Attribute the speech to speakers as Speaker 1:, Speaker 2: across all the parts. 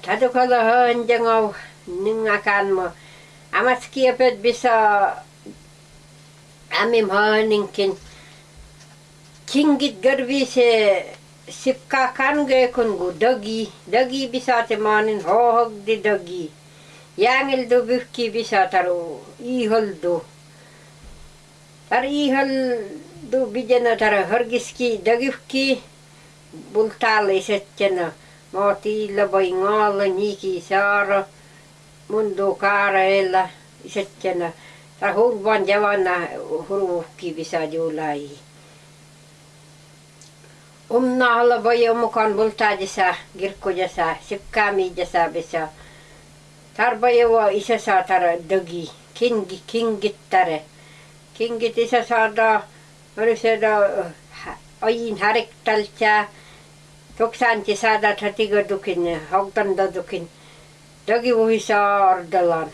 Speaker 1: Tadukala hanjangau ningakan mo. Amat kiapet bisa amim haninkin. Kingit garbi se sipka kan kange kungu dagi. Dagi bisa te manin hohog di dagi. Yangil do bukki bisa taru ihol do. Tar ihol do bijana tara hargiski dagifki bultale settena. maatiilla vai ngalla niki saara mundu kaareella setkenä ta hurvan javana huruhkivisa juulai. Omna alla voi mukaan multaajassa kirkkojassa sikkaamiijassa bisa. Tarvajava isä saatara dögi, kingi, kingittare. Kingit isä saada, oli ajin hariktalta, 90 saada thatiga dukin hogtanda dukin. Dagi uhisar dalan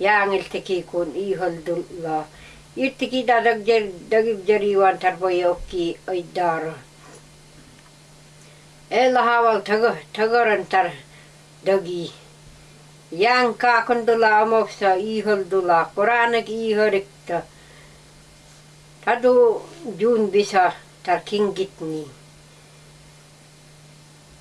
Speaker 1: yaangil tiki kun iholdulla irtiki dadag jer dagi jeriwan tarboy okki oidar. Ela hawal thago thagoran tar dagi. Yang ka kundula amoksa iholdula quranak ihorikta tadu jun bisa tar kingitni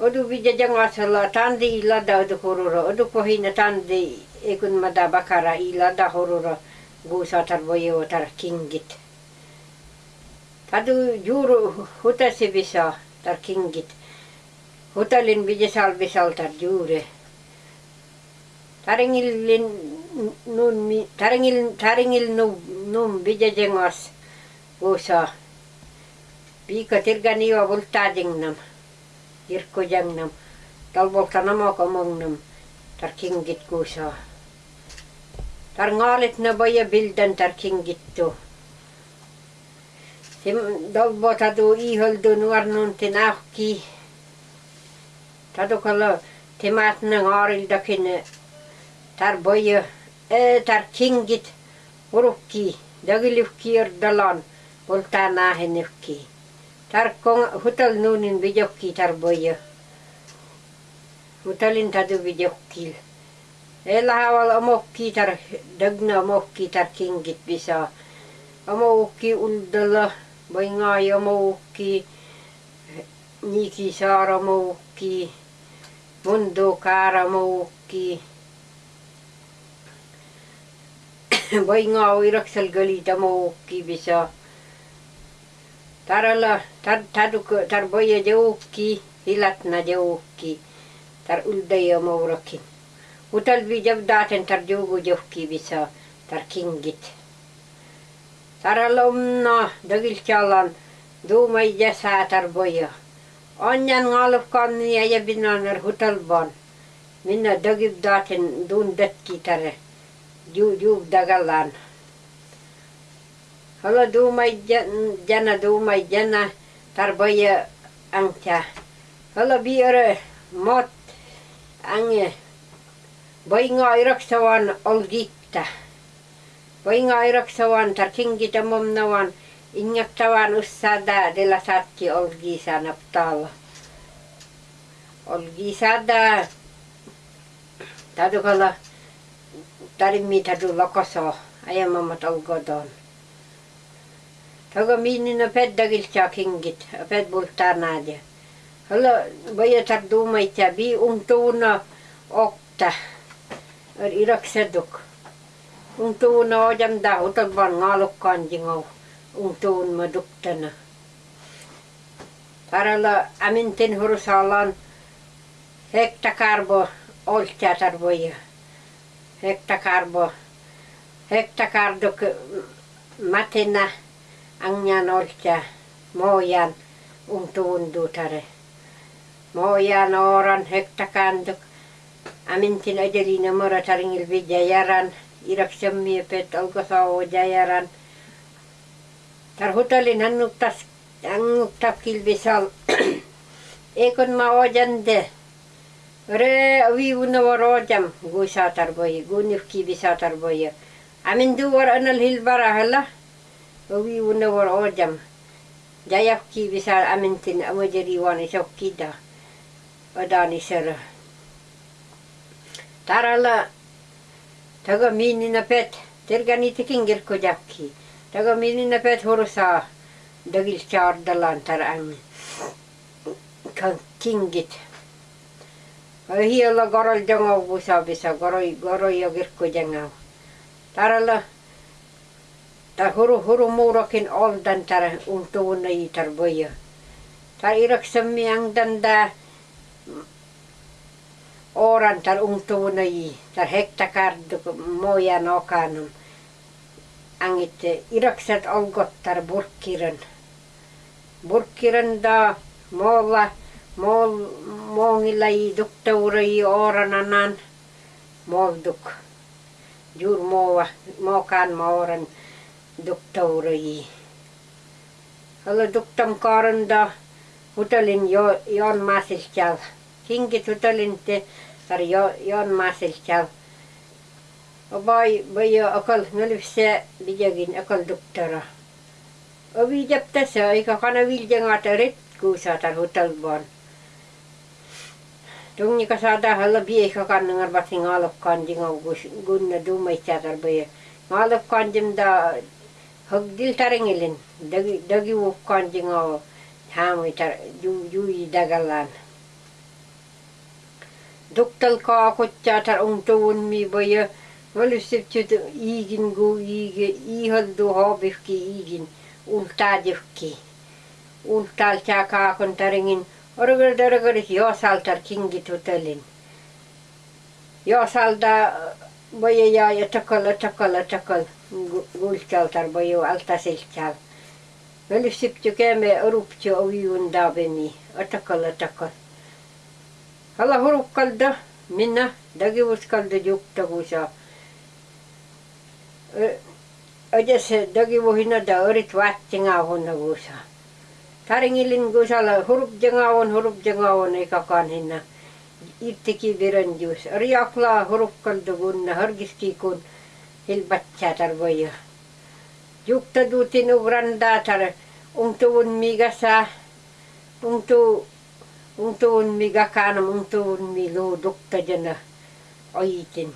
Speaker 1: Odu bija janga sala tandi ilada odu horora. Odu pohina tandi ekun mada bakara ilada horora. Gusa tarboyo tarkingit. Tadu juru hutasi bisa tarkingit. Hutalin bija sal bisal tar jure. Taringilin nun taringil taringil num num bija jangas usa piika tirganiwa bultaajingnam irkujangnam talboltanamo komongnam tar kingit kusa tar ngaalit na baya bildan tar kingittu. Sim dolbo tadu iholdu nuarnun tinahki tadu kala timat na ngaaril dakin tar baya e tar kingit urukki. Dagilufki dalan. Poltaa naahenefki. Tarkong hutal nuunin vijokki tarboja. Hutalin tadu vijokkil. Ella haval omokki tar dagna omokki tar kingit bisa. Omokki uldala boingai omokki niki saara omokki mundo kaara omokki. Boingai iraksal gali tamokki bisa. Taralla tar taduk tar boya jauhki hilatna jauhki tar uldaya maurakin. Utal bi jabdaten tar jugu jauhki bisa tar kingit. Taralla umna dagil chalan duumai jasa tar boya. Onjan ngalufkan niya ja binanar hutalban. Minna dagib daten dun datki tare. Ju Hala dumai jana dumai jana tarbaya angca. Hala biara mot ange bai ngai raksawan olgita. Bai ngai raksawan tar kingita mom nawan ingat tawan usada de la satki olgisa naptala. Olgisa da tadukala tarimita du lokoso ayamamat olgodon. Ayamamat olgodon. Taga minina peddagilcha kingit, ped bultarnadia. Hala baya tardumaitja bi untuuna okta. Er irakseduk. Untuuna ojam da utalban ngalukkaan jingau. Untuun maduktana. Tarala amintin hurusalan hekta karbo oltja tarvoja. Hekta karbo. Hekta karduk matena angyan oltja mojan untuundutare. Mojan oran hekta kanduk. Amintin vijajaran. Iraksemmi pet olkosao jajaran. Tar hutalin hannuktas anguktab kilvisal. Ekon ma ojande. Re viuna var ojam guisatar boy, gunifki bisatar boy. Amin duwar anal hilbara wawi wuna war ojam jayaf ki bisar amintin awa jari wani shok kida odani sara. Tarala taga mini na pet terga ni tikin gir ko jakki. Taga mini na pet horosa. dagil char dalan tar am kan kingit. Wahi ala garal jangaw busa bisa garoy garoy ya agir ko jangaw tarala ta huru huru muurakin oldan tar untuuna i tar boya. Tar iraksammi ang danda oran tar untuuna i tar hektakardu moja nokanum. Angit iraksat olgot tar burkiran. Burkiran da moolla mool moongilla i duktaura i orananan molduk. Juur moova mookaan mooran doktorii. Aloituktam kaarinda hutelin jo, joon maasilkäl. Kingit hutelin te tar jo, joon maasilkäl. Obay bayo akal nulvse bijagin akal doktora. Ovi japta sa ika kana viljangaata rit kuusaatar hutelboon. Tungi ka saada halla bi ika kannangar batin aalokkaan jingaw gunna duuma itseatar bayo. Aalokkaan jimda hogdiltarengilin dagi dagi wukkan jingo ham itar ju ju dagalan duktal ka kutcha tar umtuun mi boye valusip chut igin gu ige i haddu hobifki igin ultajifki ultal cha ka kontarengin orgar dargar yo saltar kingi tutalin yo salda boya ja takal takal takal gulchal tar boya alta silchal. Malusip chu keme orupchu oviun daveni atakal takal. Hala hurukkalda minna dagivuskalda juktagusa. Ödes dagivuhina da orit vattinga hunnagusa. Taringilin gusala hurup jengawon hurup jengawon ikakan hinna. Irtiki viranjus. Riakla hurupkalda gunna hargiski kun hilbatcha tarvoya. Jukta dutin ugranda tar ungtuun migasa ungtu ungtuun migakanam ungtuun milu dukta jana oitin.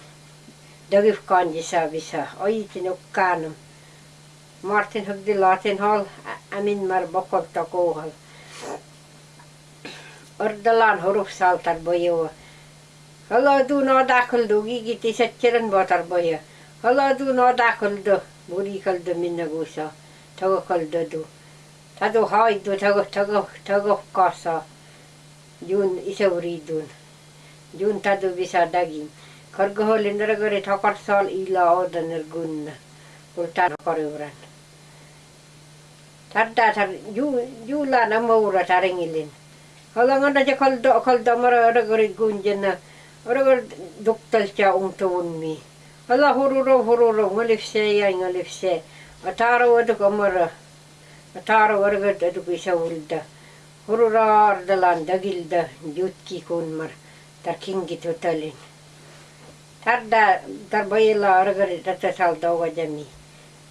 Speaker 1: Dagif kanjisa bisa oitin ukkanam. Martin hugdi latin hal amin mar bokolta kohal. ордалан хорух салтар боёо холоду нодакылды гиги тисетчерин ботар боё холоду нодакылды бури кылды минна гусо того кылды ду таду хайду того того того косо юн исевридун юн таду биса дагин Korgohol indragore thakar sol ila odan ergunna. Ultan korevran. Tarda tar ju jula namura taringilin. Halangan aja kalda kalda mara ada gari gunjena. Ada doktal cha umtun mi. Hala hororo hororo ngalifse ya ngalifse. Atara wadu kamara. Atara warga adu kisa ulda. Horora ardalan dagilda jutki kun mar. Tarkingi totalin. Tarda tarbayla argari tata saldawa jami.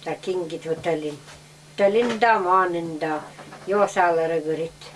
Speaker 1: Tarkingi totalin. Talinda maninda. Yosalara garit.